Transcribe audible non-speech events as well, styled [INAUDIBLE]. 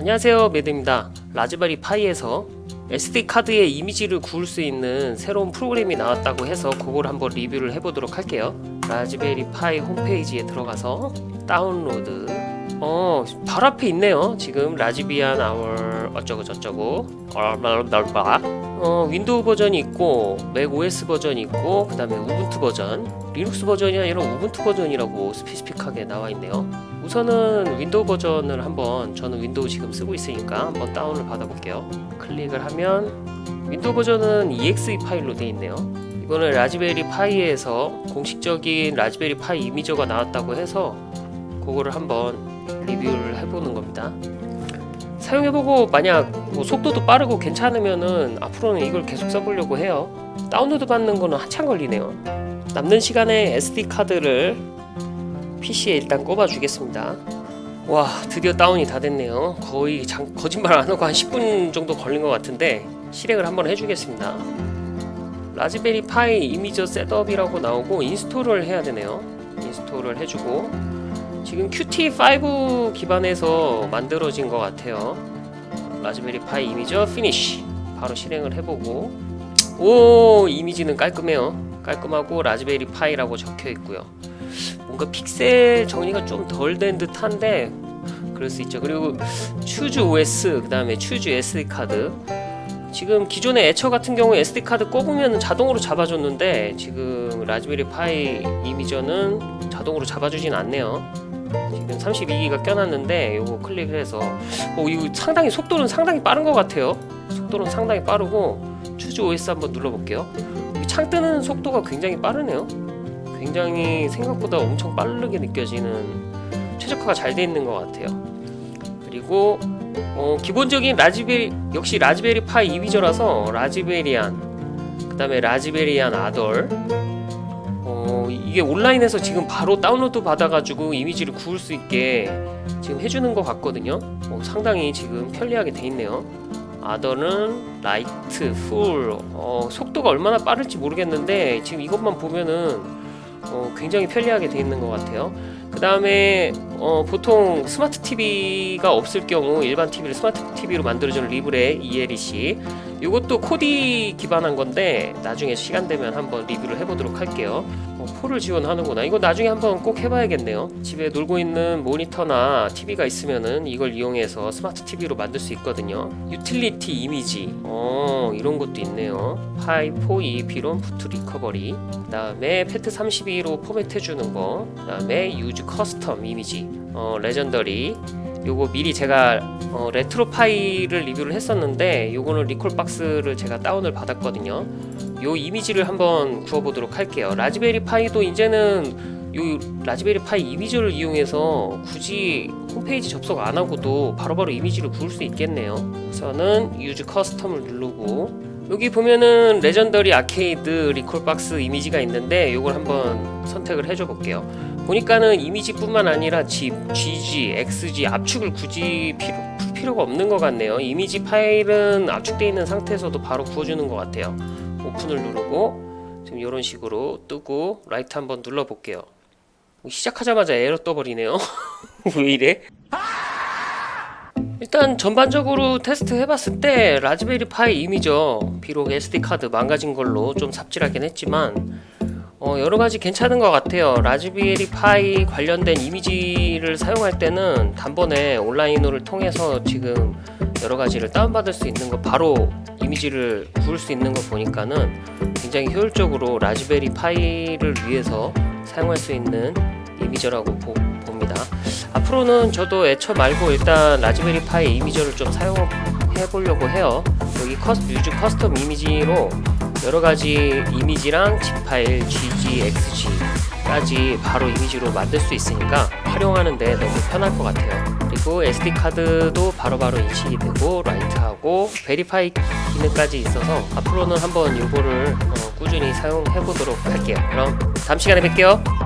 안녕하세요 매드입니다. Raspberry Pi에서 SD카드의 이미지를 구울 수 있는 새로운 프로그램이 나왔다고 해서 그걸 한번 리뷰를 해보도록 할게요. Raspberry Pi 홈페이지에 들어가서 다운로드. 어 바로 앞에 있네요. 지금 Raspbian 아월 어쩌고 저쩌고. 어 윈도우 버전이 있고 Mac OS 버전이 있고 그 다음에 Ubuntu 버전 리눅스 버전이 아니라 Ubuntu 버전이라고 specific하게 나와 있네요 우선은 윈도우 버전을 한번 저는 윈도우 지금 쓰고 있으니까 한번 다운을 받아 볼게요. 클릭을 하면 윈도우 버전은 exe 파일로 되어 있네요. 이거는 Raspberry Pi에서 공식적인 Raspberry Pi Imager가 나왔다고 해서 그거를 한번 리뷰를 해보는 겁니다. 사용해보고 만약 뭐 속도도 빠르고 괜찮으면은 앞으로는 이걸 계속 써보려고 해요. 다운로드 받는 거는 한참 걸리네요. 남는 시간에 SD카드를 PC에 일단 꼽아 주겠습니다. 와 드디어 다운이 다 됐네요. 거의 장, 거짓말 안하고 한 10분 정도 걸린 것 같은데 실행을 한번 해주겠습니다. Raspberry Pi Imager setup이라고 나오고 install을 해야 되네요. install을 해주고 지금 Qt5 기반에서 만들어진 것 같아요. Raspberry Pi Imager finish 바로 실행을 해보고 오 이미지는 깔끔해요. 깔끔하고 Raspberry Pi라고 적혀 있고요 뭔가 픽셀 정리가 좀 덜 된 듯한데 그럴 수 있죠. 그리고 choose OS 그 다음에 choose SD card. 지금 기존의 애처 같은 경우 SD 카드 꼽으면 자동으로 잡아줬는데 지금 Raspberry Pi Imager는 자동으로 잡아주진 않네요. 지금 32기가 껴놨는데 이거 클릭을 해서 어, 이거 상당히 속도는 상당히 빠른 것 같아요. 속도는 상당히 빠르고 추즈 OS 한번 눌러볼게요. 창 뜨는 속도가 굉장히 빠르네요 굉장히 생각보다 엄청 빠르게 느껴지는 최적화가 잘 되어 있는 것 같아요. 그리고 어, 기본적인 라즈베리 역시 라즈베리 파이 이미저라서 라즈베리안 그 다음에 라즈베리안 아덜 어, 이게 온라인에서 지금 바로 다운로드 받아가지고 이미지를 구울 수 있게 지금 해주는 것 같거든요. 어, 상당히 지금 편리하게 돼 있네요. other는 Lite, Full. 어, 속도가 얼마나 빠를지 모르겠는데 지금 이것만 보면은 어, 굉장히 편리하게 돼 있는 것 같아요. 그 다음에 어, 보통 스마트 TV가 없을 경우 일반 TV를 스마트 TV로 만들어주는 LibreELEC 이것도 Kodi 기반한 건데 나중에 시간 되면 한번 리뷰를 해보도록 할게요. 어, 폴을 지원하는구나. 이거 나중에 한번 꼭 해봐야겠네요. 집에 놀고 있는 모니터나 TV가 있으면은 이걸 이용해서 스마트 TV로 만들 수 있거든요. 유틸리티 이미지. 어 이런 것도 있네요. Pi 4 EEPROM boot recovery. 그 다음에 FAT 32로 포맷해주는 거그 다음에 use custom image 어 legendary. 요거 미리 제가 어, RetroPie를 리뷰를 했었는데 요거는 Recalbox를 제가 다운을 받았거든요. 요 이미지를 한번 구워보도록 할게요. Raspberry Pi도 이제는 요 Raspberry Pi Imager를 이용해서 굳이 홈페이지 접속 안 하고도 바로바로 이미지를 구울 수 있겠네요. 우선은 use custom을 누르고 여기 보면은 legendary arcade Recalbox 이미지가 있는데 요걸 한번 선택을 해줘 볼게요. 보니까는 이미지뿐만 아니라 G, GZ, XZ 압축을 굳이 필요, 필요가 없는 것 같네요. 이미지 파일은 압축되어 있는 상태에서도 바로 구워주는 것 같아요. 오픈을 누르고 지금 이런 식으로 뜨고 write 한번 눌러 볼게요. 시작하자마자 에러 떠버리네요. [LAUGHS] 왜 이래? 일단 전반적으로 테스트 해봤을 때 Raspberry Pi Imager 비록 SD카드 망가진 걸로 좀 삽질하긴 했지만 어, 여러가지 괜찮은 것 같아요. Raspberry Pi 관련된 이미지를 사용할 때는 단번에 온라인으로 통해서 지금 여러가지를 다운받을 수 있는 거 바로 이미지를 구울 수 있는 거 보니까는 굉장히 효율적으로 Raspberry Pi를 위해서 사용할 수 있는 imager라고 보, 봅니다. 앞으로는 저도 애처 말고 일단 Raspberry Pi Imager를 좀 사용해 보려고 해요. 여기 cus, use custom image로 여러가지 이미지랑 zip 파일 GZ, XZ까지 바로 이미지로 만들 수 있으니까 활용하는데 너무 편할 것 같아요. 그리고 SD카드도 바로바로 인식이 되고 write하고 verify 기능까지 있어서 앞으로는 한번 이거를 어, 꾸준히 사용해 보도록 할게요. 그럼 다음 시간에 뵐게요